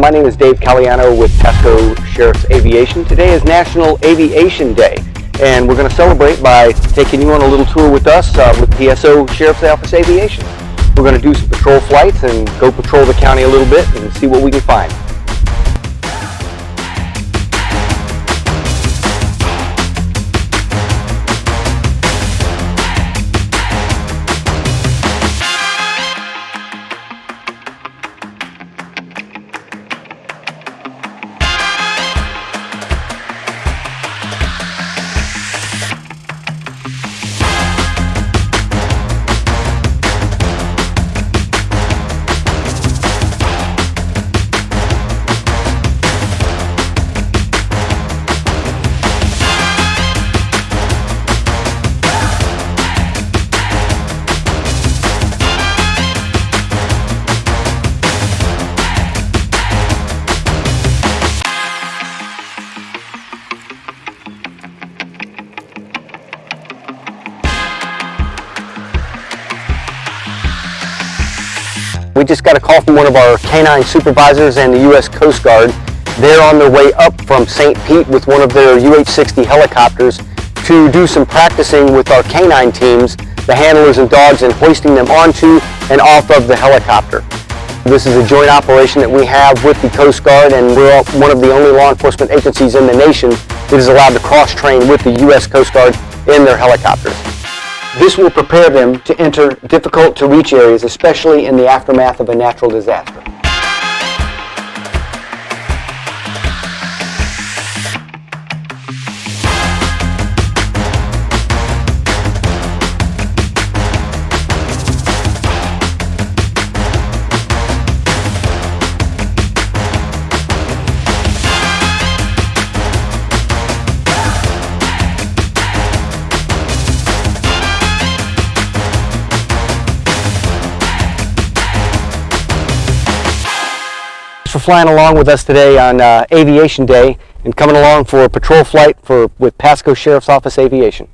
My name is Dave Caliano with Pasco Sheriff's Aviation. Today is National Aviation Day and we're going to celebrate by taking you on a little tour with us uh, with PSO Sheriff's Office Aviation. We're going to do some patrol flights and go patrol the county a little bit and see what we can find. We just got a call from one of our canine supervisors and the U.S. Coast Guard. They're on their way up from St. Pete with one of their UH-60 helicopters to do some practicing with our canine teams, the handlers and dogs, and hoisting them onto and off of the helicopter. This is a joint operation that we have with the Coast Guard and we're one of the only law enforcement agencies in the nation that is allowed to cross-train with the U.S. Coast Guard in their helicopters. This will prepare them to enter difficult to reach areas, especially in the aftermath of a natural disaster. For flying along with us today on uh, Aviation Day and coming along for a patrol flight for with Pasco Sheriff's Office Aviation.